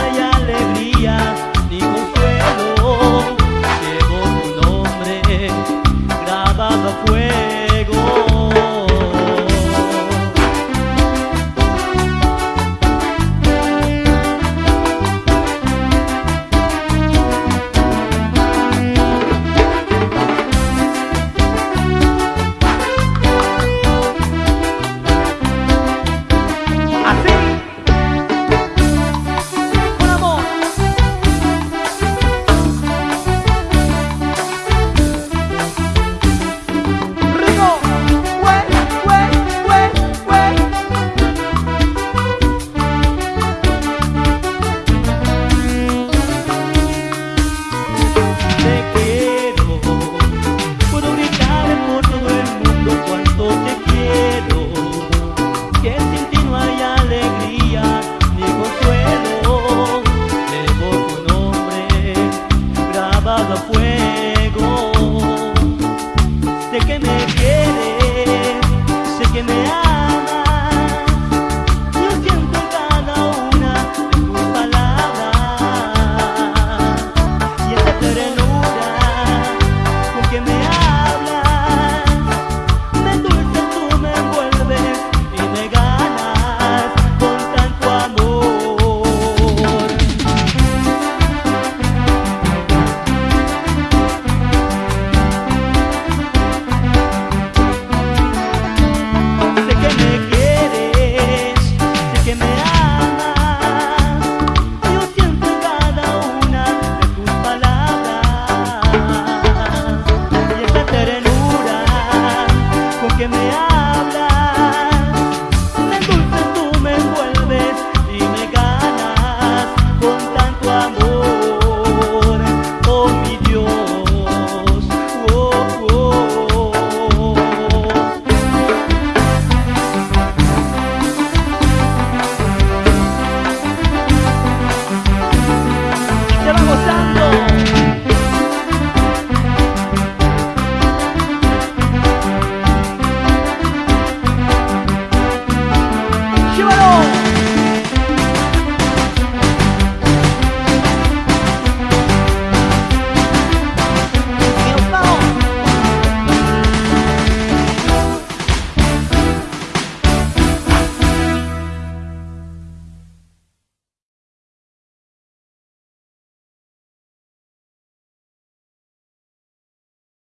allá. que me que me amas.